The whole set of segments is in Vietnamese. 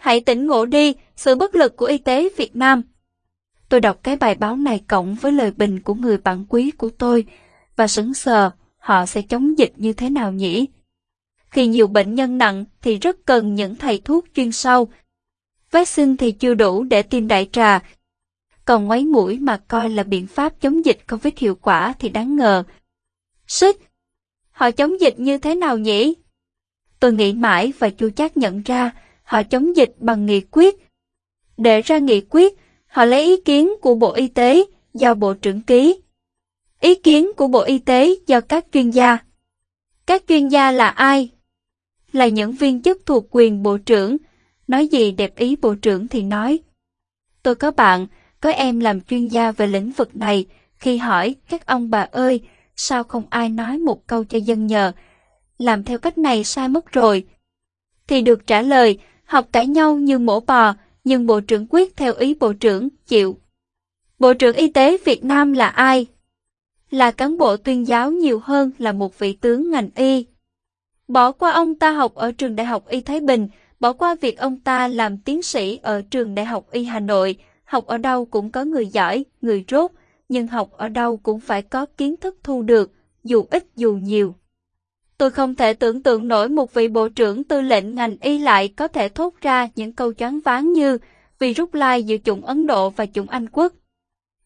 hãy tỉnh ngộ đi, sự bất lực của y tế Việt Nam. Tôi đọc cái bài báo này cộng với lời bình của người bạn quý của tôi và sững sờ, họ sẽ chống dịch như thế nào nhỉ? Khi nhiều bệnh nhân nặng thì rất cần những thầy thuốc chuyên sâu. Vaccine thì chưa đủ để tiêm đại trà, còn ngoáy mũi mà coi là biện pháp chống dịch Covid hiệu quả thì đáng ngờ. Xích! Họ chống dịch như thế nào nhỉ? Tôi nghĩ mãi và chưa chắc nhận ra họ chống dịch bằng nghị quyết. Để ra nghị quyết, họ lấy ý kiến của Bộ Y tế do Bộ trưởng ký. Ý kiến của Bộ Y tế do các chuyên gia. Các chuyên gia là ai? Là những viên chức thuộc quyền Bộ trưởng. Nói gì đẹp ý Bộ trưởng thì nói. Tôi có bạn, có em làm chuyên gia về lĩnh vực này. Khi hỏi các ông bà ơi, sao không ai nói một câu cho dân nhờ? Làm theo cách này sai mất rồi. Thì được trả lời, học cãi nhau như mổ bò, nhưng Bộ trưởng quyết theo ý Bộ trưởng, chịu. Bộ trưởng Y tế Việt Nam là ai? Là cán bộ tuyên giáo nhiều hơn là một vị tướng ngành y. Bỏ qua ông ta học ở trường Đại học Y Thái Bình, bỏ qua việc ông ta làm tiến sĩ ở trường Đại học Y Hà Nội, học ở đâu cũng có người giỏi, người rốt, nhưng học ở đâu cũng phải có kiến thức thu được, dù ít dù nhiều. Tôi không thể tưởng tượng nổi một vị bộ trưởng tư lệnh ngành y lại có thể thốt ra những câu choáng váng như vì rút lai giữa chủng Ấn Độ và chủng Anh quốc.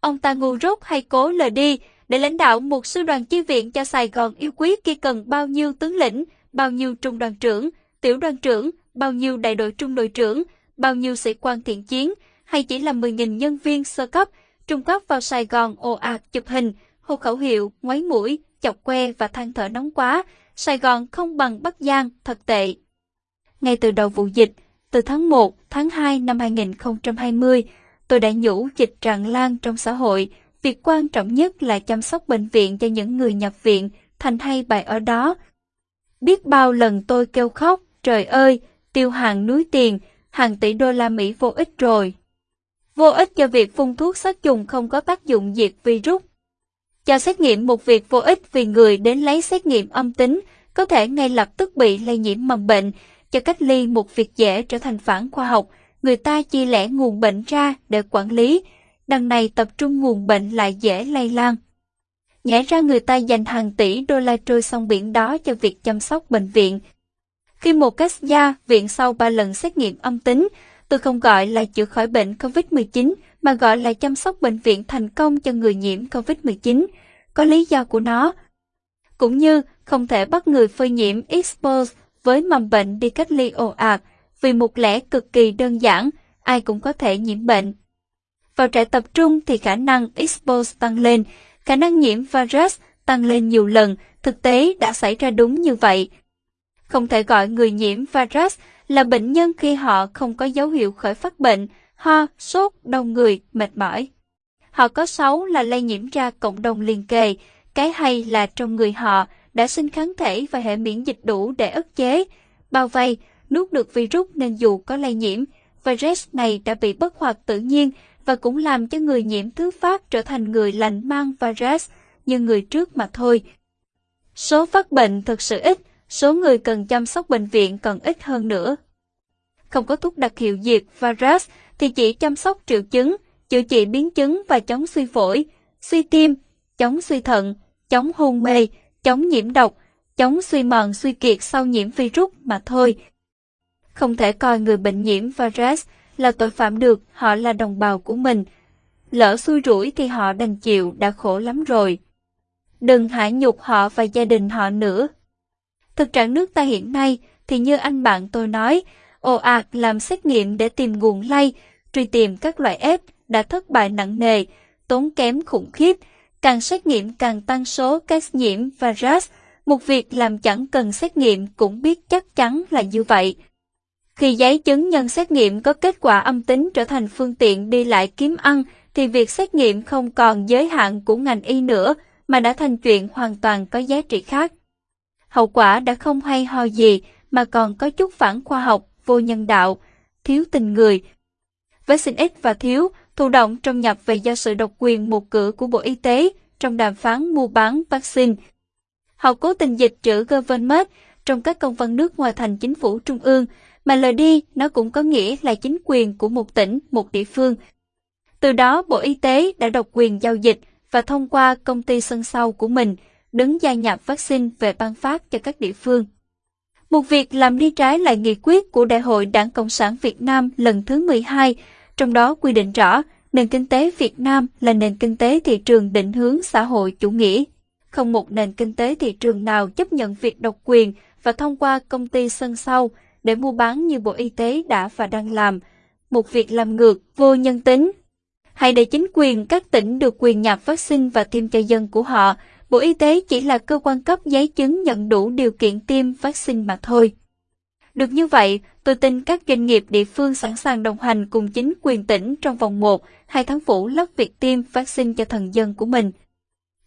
Ông ta ngu rốt hay cố lờ đi để lãnh đạo một sư đoàn chi viện cho Sài Gòn yêu quý kia cần bao nhiêu tướng lĩnh, bao nhiêu trung đoàn trưởng, tiểu đoàn trưởng, bao nhiêu đại đội trung đội trưởng, bao nhiêu sĩ quan thiện chiến, hay chỉ là 10.000 nhân viên sơ cấp, trung cấp vào Sài Gòn ồ ạt chụp hình, hô khẩu hiệu, ngoáy mũi, chọc que và than thở nóng quá, Sài Gòn không bằng Bắc Giang, thật tệ. Ngay từ đầu vụ dịch, từ tháng 1, tháng 2 năm 2020, tôi đã nhủ dịch tràn lan trong xã hội. Việc quan trọng nhất là chăm sóc bệnh viện cho những người nhập viện, thành hay bài ở đó. Biết bao lần tôi kêu khóc, trời ơi, tiêu hàng núi tiền, hàng tỷ đô la Mỹ vô ích rồi. Vô ích cho việc phun thuốc sát trùng không có tác dụng diệt virus. Cho xét nghiệm một việc vô ích vì người đến lấy xét nghiệm âm tính có thể ngay lập tức bị lây nhiễm mầm bệnh, cho cách ly một việc dễ trở thành phản khoa học, người ta chia lẻ nguồn bệnh ra để quản lý, đằng này tập trung nguồn bệnh lại dễ lây lan. Nhẽ ra người ta dành hàng tỷ đô la trôi sông biển đó cho việc chăm sóc bệnh viện. Khi một cách gia viện sau 3 lần xét nghiệm âm tính, tôi không gọi là chữa khỏi bệnh COVID-19 mà gọi là chăm sóc bệnh viện thành công cho người nhiễm COVID-19. Có lý do của nó. Cũng như không thể bắt người phơi nhiễm expose với mầm bệnh đi cách ly ồ ạt, vì một lẽ cực kỳ đơn giản, ai cũng có thể nhiễm bệnh. Vào trại tập trung thì khả năng expose tăng lên, khả năng nhiễm virus tăng lên nhiều lần, thực tế đã xảy ra đúng như vậy. Không thể gọi người nhiễm virus là bệnh nhân khi họ không có dấu hiệu khởi phát bệnh, ho, sốt, đau người, mệt mỏi. Họ có xấu là lây nhiễm ra cộng đồng liền kề, cái hay là trong người họ đã sinh kháng thể và hệ miễn dịch đủ để ức chế, bao vây, nuốt được virus nên dù có lây nhiễm, virus này đã bị bất hoạt tự nhiên và cũng làm cho người nhiễm thứ phát trở thành người lành mang virus như người trước mà thôi. Số phát bệnh thực sự ít, số người cần chăm sóc bệnh viện còn ít hơn nữa. Không có thuốc đặc hiệu diệt virus thì chỉ chăm sóc triệu chứng, chữa trị biến chứng và chống suy phổi, suy tim, chống suy thận, chống hôn mê, chống nhiễm độc, chống suy mòn suy kiệt sau nhiễm virus mà thôi. Không thể coi người bệnh nhiễm virus là tội phạm được, họ là đồng bào của mình. Lỡ xui rủi thì họ đành chịu đã khổ lắm rồi. Đừng hại nhục họ và gia đình họ nữa. Thực trạng nước ta hiện nay thì như anh bạn tôi nói, ồ ạt làm xét nghiệm để tìm nguồn lây, truy tìm các loại ép đã thất bại nặng nề, tốn kém khủng khiếp, càng xét nghiệm càng tăng số các nhiễm virus, một việc làm chẳng cần xét nghiệm cũng biết chắc chắn là như vậy. Khi giấy chứng nhân xét nghiệm có kết quả âm tính trở thành phương tiện đi lại kiếm ăn, thì việc xét nghiệm không còn giới hạn của ngành y nữa, mà đã thành chuyện hoàn toàn có giá trị khác. Hậu quả đã không hay ho gì, mà còn có chút phản khoa học, vô nhân đạo, thiếu tình người. Với xin ít và thiếu, thụ động trong nhập về do sự độc quyền một cửa của Bộ Y tế trong đàm phán mua bán vaccine. Họ cố tình dịch trữ government trong các công văn nước ngoài thành chính phủ trung ương, mà lời đi nó cũng có nghĩa là chính quyền của một tỉnh, một địa phương. Từ đó Bộ Y tế đã độc quyền giao dịch và thông qua công ty sân sau của mình đứng gia nhập vaccine về ban phát cho các địa phương. Một việc làm đi trái lại nghị quyết của Đại hội Đảng Cộng sản Việt Nam lần thứ 12, trong đó quy định rõ nền kinh tế Việt Nam là nền kinh tế thị trường định hướng xã hội chủ nghĩa. Không một nền kinh tế thị trường nào chấp nhận việc độc quyền và thông qua công ty sân sau để mua bán như Bộ Y tế đã và đang làm. Một việc làm ngược, vô nhân tính. Hãy để chính quyền các tỉnh được quyền nhập vaccine và tiêm cho dân của họ. Bộ Y tế chỉ là cơ quan cấp giấy chứng nhận đủ điều kiện tiêm vaccine mà thôi. Được như vậy, tôi tin các doanh nghiệp địa phương sẵn sàng đồng hành cùng chính quyền tỉnh trong vòng 1, 2 tháng phủ lắp việc tiêm vaccine cho thần dân của mình.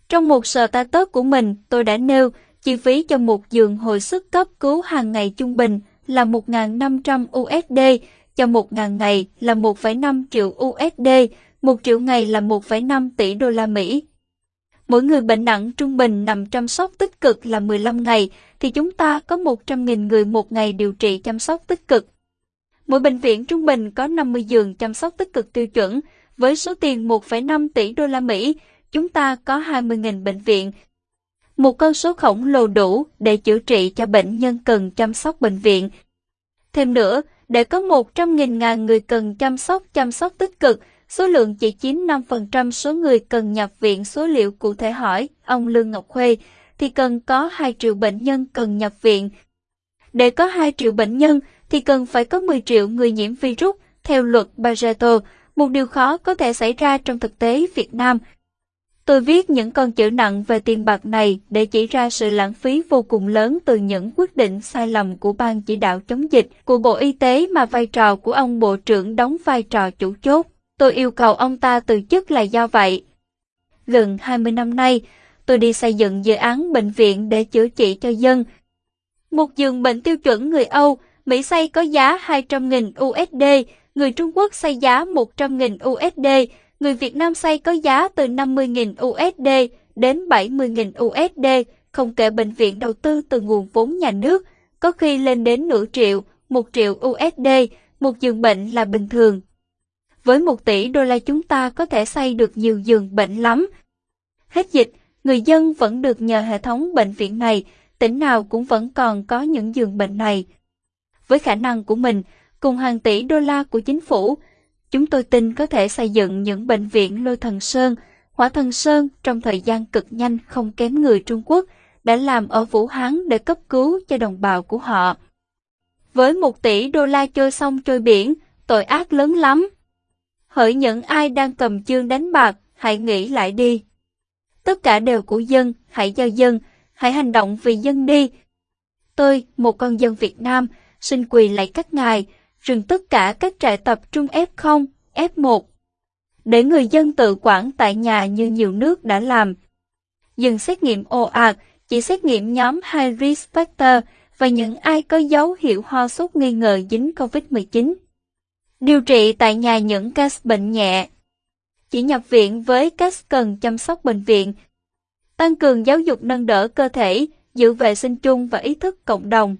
Trong một sở ta tớt của mình, tôi đã nêu chi phí cho một giường hồi sức cấp cứu hàng ngày trung bình là 1.500 USD, cho 1.000 ngày là 1,5 triệu USD, 1 triệu ngày là 1,5 tỷ đô la Mỹ. Mỗi người bệnh nặng trung bình nằm chăm sóc tích cực là 15 ngày, thì chúng ta có 100.000 người một ngày điều trị chăm sóc tích cực. Mỗi bệnh viện trung bình có 50 giường chăm sóc tích cực tiêu chuẩn, với số tiền 1,5 tỷ đô la Mỹ, chúng ta có 20.000 bệnh viện. Một con số khổng lồ đủ để chữa trị cho bệnh nhân cần chăm sóc bệnh viện. Thêm nữa, để có 100.000 ngàn người cần chăm sóc chăm sóc tích cực, số lượng chỉ chiếm 5% số người cần nhập viện số liệu cụ thể hỏi, ông Lương Ngọc Khuê, thì cần có 2 triệu bệnh nhân cần nhập viện. Để có 2 triệu bệnh nhân thì cần phải có 10 triệu người nhiễm virus, theo luật Pareto, một điều khó có thể xảy ra trong thực tế Việt Nam. Tôi viết những con chữ nặng về tiền bạc này để chỉ ra sự lãng phí vô cùng lớn từ những quyết định sai lầm của ban chỉ đạo chống dịch của Bộ Y tế mà vai trò của ông Bộ trưởng đóng vai trò chủ chốt. Tôi yêu cầu ông ta từ chức là do vậy. Gần 20 năm nay, tôi đi xây dựng dự án bệnh viện để chữa trị cho dân. Một giường bệnh tiêu chuẩn người Âu, Mỹ xây có giá 200.000 USD, người Trung Quốc xây giá 100.000 USD, người Việt Nam xây có giá từ 50.000 USD đến 70.000 USD, không kể bệnh viện đầu tư từ nguồn vốn nhà nước, có khi lên đến nửa triệu, một triệu USD, một giường bệnh là bình thường. Với một tỷ đô la chúng ta có thể xây được nhiều giường bệnh lắm. Hết dịch, người dân vẫn được nhờ hệ thống bệnh viện này, tỉnh nào cũng vẫn còn có những giường bệnh này. Với khả năng của mình, cùng hàng tỷ đô la của chính phủ, chúng tôi tin có thể xây dựng những bệnh viện lôi thần sơn, hỏa thần sơn trong thời gian cực nhanh không kém người Trung Quốc đã làm ở Vũ Hán để cấp cứu cho đồng bào của họ. Với một tỷ đô la trôi sông trôi biển, tội ác lớn lắm. Hỡi những ai đang cầm chương đánh bạc, hãy nghĩ lại đi. Tất cả đều của dân, hãy cho dân, hãy hành động vì dân đi. Tôi, một con dân Việt Nam, xin quỳ lại các ngài, dừng tất cả các trại tập trung F0, F1. Để người dân tự quản tại nhà như nhiều nước đã làm. Dừng xét nghiệm ồ ạt, chỉ xét nghiệm nhóm high risk factor và những ai có dấu hiệu ho sốt nghi ngờ dính COVID-19. Điều trị tại nhà những ca bệnh nhẹ. Chỉ nhập viện với các cần chăm sóc bệnh viện. Tăng cường giáo dục nâng đỡ cơ thể, giữ vệ sinh chung và ý thức cộng đồng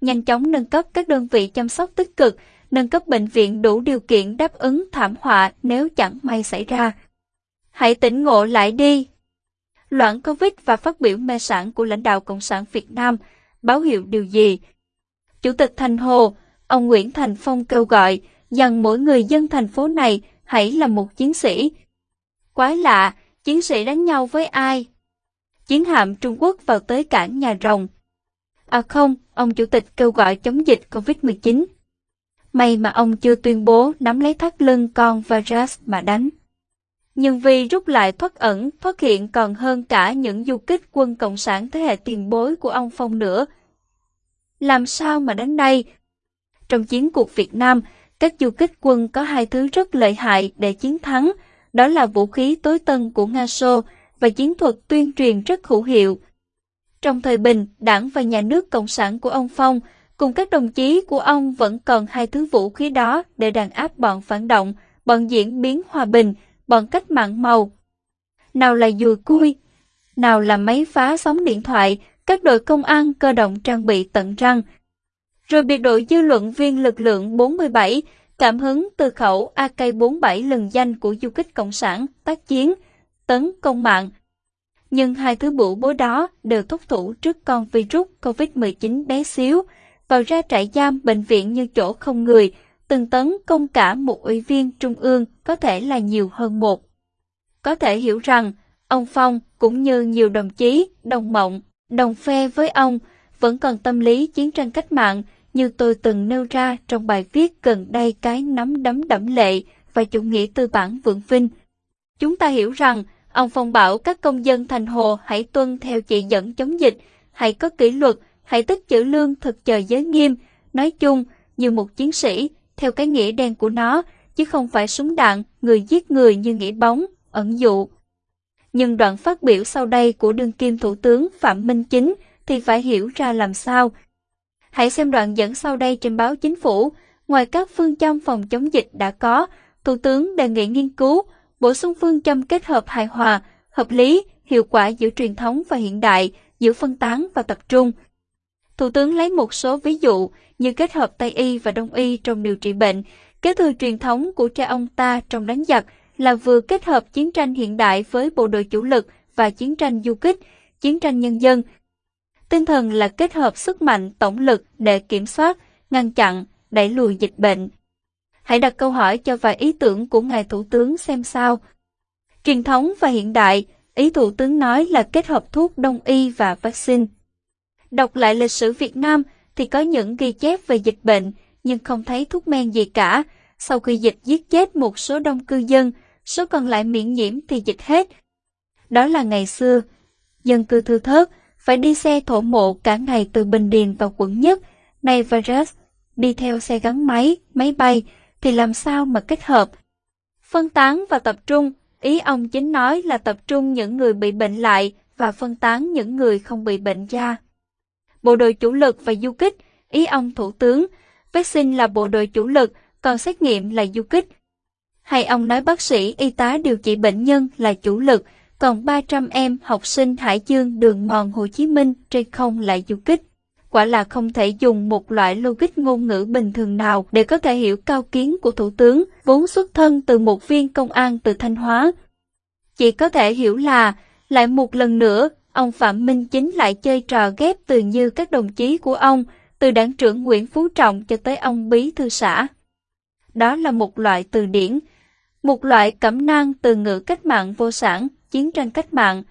nhanh chóng nâng cấp các đơn vị chăm sóc tích cực, nâng cấp bệnh viện đủ điều kiện đáp ứng thảm họa nếu chẳng may xảy ra. Hãy tỉnh ngộ lại đi. Loạn Covid và phát biểu mê sản của lãnh đạo Cộng sản Việt Nam báo hiệu điều gì? Chủ tịch Thành Hồ, ông Nguyễn Thành Phong kêu gọi rằng mỗi người dân thành phố này hãy là một chiến sĩ. Quái lạ, chiến sĩ đánh nhau với ai? Chiến hạm Trung Quốc vào tới cảng nhà rồng, À không, ông chủ tịch kêu gọi chống dịch COVID-19. May mà ông chưa tuyên bố nắm lấy thắt lưng con virus mà đánh. Nhưng vì rút lại thoát ẩn, phát hiện còn hơn cả những du kích quân Cộng sản thế hệ tiền bối của ông Phong nữa. Làm sao mà đánh đây? Trong chiến cuộc Việt Nam, các du kích quân có hai thứ rất lợi hại để chiến thắng, đó là vũ khí tối tân của Nga Xô và chiến thuật tuyên truyền rất hữu hiệu, trong thời bình, đảng và nhà nước Cộng sản của ông Phong cùng các đồng chí của ông vẫn còn hai thứ vũ khí đó để đàn áp bọn phản động, bọn diễn biến hòa bình, bọn cách mạng màu. Nào là dùi cui, nào là máy phá sóng điện thoại, các đội công an cơ động trang bị tận răng. Rồi biệt đội dư luận viên lực lượng 47, cảm hứng từ khẩu AK-47 lừng danh của du kích Cộng sản, tác chiến, tấn công mạng. Nhưng hai thứ bủ bối đó đều thúc thủ trước con virus COVID-19 bé xíu, vào ra trại giam bệnh viện như chỗ không người, từng tấn công cả một ủy viên trung ương có thể là nhiều hơn một. Có thể hiểu rằng, ông Phong cũng như nhiều đồng chí, đồng mộng, đồng phe với ông, vẫn còn tâm lý chiến tranh cách mạng như tôi từng nêu ra trong bài viết gần đây cái nắm đấm đẫm lệ và chủ nghĩa tư bản vượng vinh. Chúng ta hiểu rằng, ông Phong bảo các công dân thành hồ hãy tuân theo chỉ dẫn chống dịch, hãy có kỷ luật, hãy tích chữ lương thực chờ giới nghiêm, nói chung như một chiến sĩ, theo cái nghĩa đen của nó, chứ không phải súng đạn, người giết người như nghĩa bóng, ẩn dụ. Nhưng đoạn phát biểu sau đây của đương kim Thủ tướng Phạm Minh Chính thì phải hiểu ra làm sao. Hãy xem đoạn dẫn sau đây trên báo Chính phủ. Ngoài các phương châm phòng chống dịch đã có, Thủ tướng đề nghị nghiên cứu, bổ sung phương châm kết hợp hài hòa, hợp lý, hiệu quả giữa truyền thống và hiện đại, giữa phân tán và tập trung. Thủ tướng lấy một số ví dụ như kết hợp Tây y và Đông y trong điều trị bệnh, kế thừa truyền thống của cha ông ta trong đánh giặc là vừa kết hợp chiến tranh hiện đại với bộ đội chủ lực và chiến tranh du kích, chiến tranh nhân dân. Tinh thần là kết hợp sức mạnh tổng lực để kiểm soát, ngăn chặn, đẩy lùi dịch bệnh. Hãy đặt câu hỏi cho vài ý tưởng của Ngài Thủ tướng xem sao. Truyền thống và hiện đại, ý Thủ tướng nói là kết hợp thuốc đông y và vaccine. Đọc lại lịch sử Việt Nam thì có những ghi chép về dịch bệnh, nhưng không thấy thuốc men gì cả. Sau khi dịch giết chết một số đông cư dân, số còn lại miễn nhiễm thì dịch hết. Đó là ngày xưa, dân cư thư thớt, phải đi xe thổ mộ cả ngày từ Bình Điền vào quận nhất. Nay virus, đi theo xe gắn máy, máy bay, thì làm sao mà kết hợp? Phân tán và tập trung, ý ông chính nói là tập trung những người bị bệnh lại và phân tán những người không bị bệnh da bộ đội chủ lực và du kích, ý ông Thủ tướng. Vaccine là bộ đội chủ lực, còn xét nghiệm là du kích. Hay ông nói bác sĩ, y tá điều trị bệnh nhân là chủ lực, còn 300 em học sinh Hải Dương đường mòn Hồ Chí Minh trên không lại du kích. Quả là không thể dùng một loại logic ngôn ngữ bình thường nào để có thể hiểu cao kiến của Thủ tướng, vốn xuất thân từ một viên công an từ Thanh Hóa. Chỉ có thể hiểu là, lại một lần nữa, ông Phạm Minh Chính lại chơi trò ghép từ như các đồng chí của ông, từ đảng trưởng Nguyễn Phú Trọng cho tới ông Bí Thư xã. Đó là một loại từ điển, một loại cẩm nang từ ngữ cách mạng vô sản, chiến tranh cách mạng,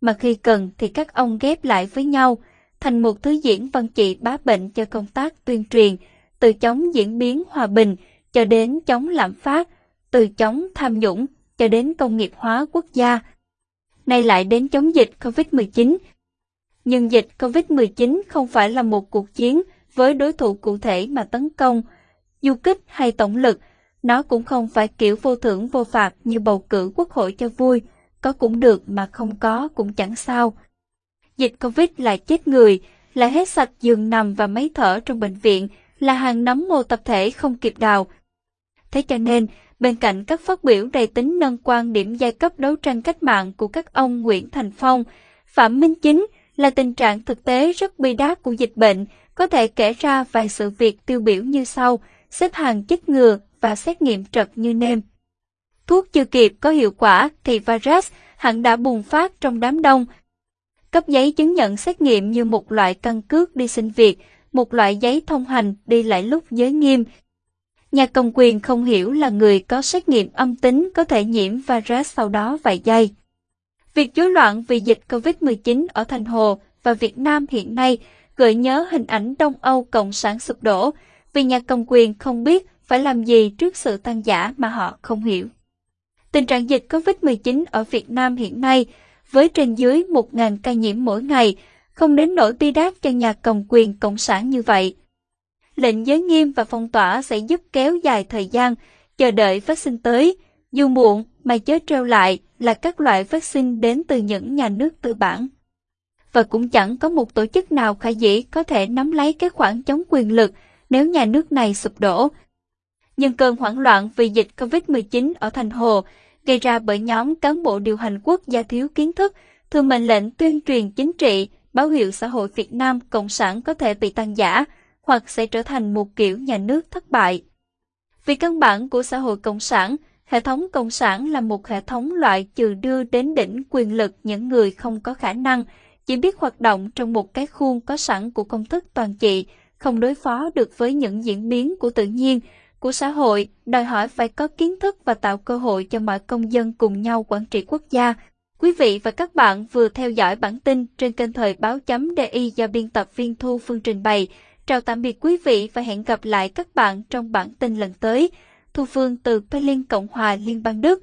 mà khi cần thì các ông ghép lại với nhau, thành một thứ diễn văn trị bá bệnh cho công tác tuyên truyền, từ chống diễn biến hòa bình cho đến chống lạm phát, từ chống tham nhũng cho đến công nghiệp hóa quốc gia, nay lại đến chống dịch COVID-19. Nhưng dịch COVID-19 không phải là một cuộc chiến với đối thủ cụ thể mà tấn công, du kích hay tổng lực, nó cũng không phải kiểu vô thưởng vô phạt như bầu cử quốc hội cho vui, có cũng được mà không có cũng chẳng sao. Dịch Covid là chết người, là hết sạch giường nằm và máy thở trong bệnh viện, là hàng nấm mô tập thể không kịp đào. Thế cho nên, Bên cạnh các phát biểu đầy tính nâng quan điểm giai cấp đấu tranh cách mạng của các ông Nguyễn Thành Phong, Phạm Minh Chính là tình trạng thực tế rất bi đát của dịch bệnh, có thể kể ra vài sự việc tiêu biểu như sau, xếp hàng chích ngừa và xét nghiệm trật như nêm. Thuốc chưa kịp có hiệu quả thì virus hẳn đã bùng phát trong đám đông. Cấp giấy chứng nhận xét nghiệm như một loại căn cước đi xin việc, một loại giấy thông hành đi lại lúc giới nghiêm, Nhà cầm quyền không hiểu là người có xét nghiệm âm tính có thể nhiễm virus sau đó vài giây. Việc rối loạn vì dịch COVID-19 ở Thành Hồ và Việt Nam hiện nay gợi nhớ hình ảnh Đông Âu Cộng sản sụp đổ vì nhà cầm quyền không biết phải làm gì trước sự tan giả mà họ không hiểu. Tình trạng dịch COVID-19 ở Việt Nam hiện nay với trên dưới 1.000 ca nhiễm mỗi ngày không đến nỗi bi đát cho nhà cầm quyền cộng sản như vậy lệnh giới nghiêm và phong tỏa sẽ giúp kéo dài thời gian, chờ đợi vaccine tới. Dù muộn mà chớ treo lại là các loại vaccine đến từ những nhà nước tư bản. Và cũng chẳng có một tổ chức nào khả dĩ có thể nắm lấy cái khoảng chống quyền lực nếu nhà nước này sụp đổ. Nhưng cơn hoảng loạn vì dịch COVID-19 ở Thành Hồ gây ra bởi nhóm cán bộ điều hành quốc gia thiếu kiến thức, thường mệnh lệnh tuyên truyền chính trị, báo hiệu xã hội Việt Nam Cộng sản có thể bị tăng giả, hoặc sẽ trở thành một kiểu nhà nước thất bại. Vì căn bản của xã hội cộng sản, hệ thống cộng sản là một hệ thống loại trừ đưa đến đỉnh quyền lực những người không có khả năng, chỉ biết hoạt động trong một cái khuôn có sẵn của công thức toàn trị, không đối phó được với những diễn biến của tự nhiên, của xã hội, đòi hỏi phải có kiến thức và tạo cơ hội cho mọi công dân cùng nhau quản trị quốc gia. Quý vị và các bạn vừa theo dõi bản tin trên kênh thời báo chấm DI do biên tập viên Thu Phương trình bày. Chào tạm biệt quý vị và hẹn gặp lại các bạn trong bản tin lần tới. Thu Phương từ Berlin, Cộng hòa Liên bang Đức.